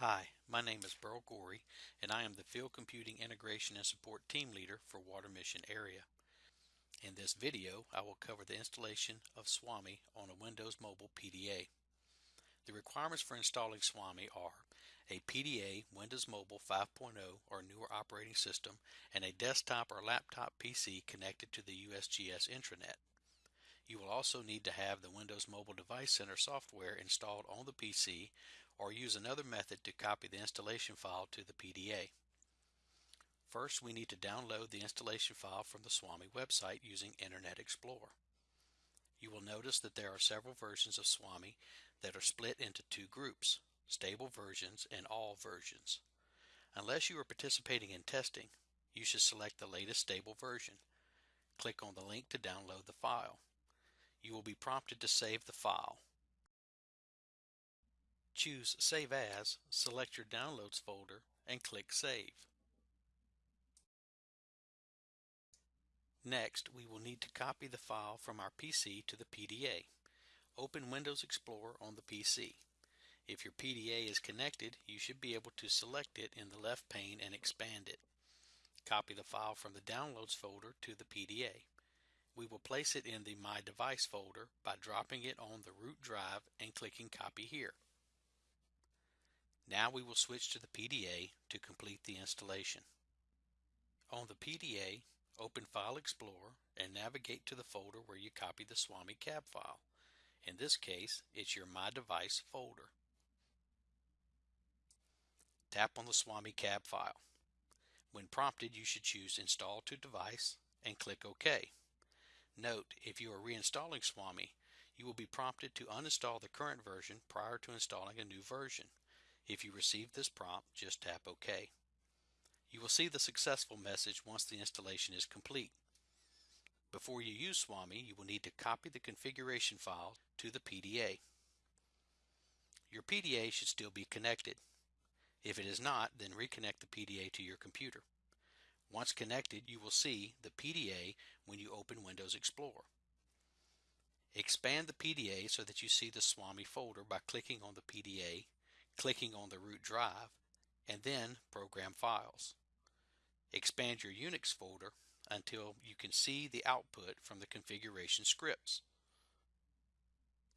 Hi, my name is Burl Goree and I am the Field Computing Integration and Support Team Leader for Water Mission Area. In this video, I will cover the installation of SWAMI on a Windows Mobile PDA. The requirements for installing SWAMI are a PDA Windows Mobile 5.0 or newer operating system and a desktop or laptop PC connected to the USGS intranet. You will also need to have the Windows Mobile Device Center software installed on the PC or use another method to copy the installation file to the PDA. First, we need to download the installation file from the SWAMI website using Internet Explorer. You will notice that there are several versions of SWAMI that are split into two groups, stable versions and all versions. Unless you are participating in testing, you should select the latest stable version. Click on the link to download the file. You will be prompted to save the file. Choose Save As, select your Downloads folder, and click Save. Next, we will need to copy the file from our PC to the PDA. Open Windows Explorer on the PC. If your PDA is connected, you should be able to select it in the left pane and expand it. Copy the file from the Downloads folder to the PDA. We will place it in the My Device folder by dropping it on the root drive and clicking Copy here. Now we will switch to the PDA to complete the installation. On the PDA, open File Explorer and navigate to the folder where you copy the SWAMI CAB file. In this case, it's your My Device folder. Tap on the SWAMI CAB file. When prompted, you should choose Install to Device and click OK. Note, if you are reinstalling SWAMI, you will be prompted to uninstall the current version prior to installing a new version. If you receive this prompt, just tap OK. You will see the successful message once the installation is complete. Before you use SWAMI, you will need to copy the configuration file to the PDA. Your PDA should still be connected. If it is not, then reconnect the PDA to your computer. Once connected, you will see the PDA when you open Windows Explorer. Expand the PDA so that you see the SWAMI folder by clicking on the PDA clicking on the root drive, and then Program Files. Expand your Unix folder until you can see the output from the configuration scripts.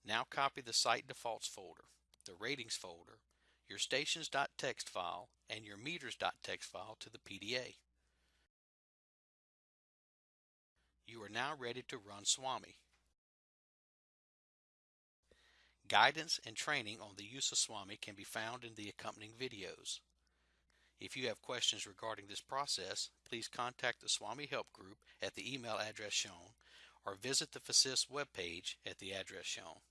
Now copy the Site Defaults folder, the Ratings folder, your Stations.txt file, and your Meters.txt file to the PDA. You are now ready to run SWAMI. Guidance and training on the use of SWAMI can be found in the accompanying videos. If you have questions regarding this process, please contact the SWAMI Help Group at the email address shown or visit the FASIS webpage at the address shown.